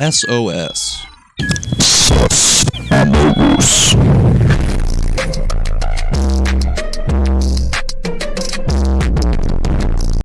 SOS.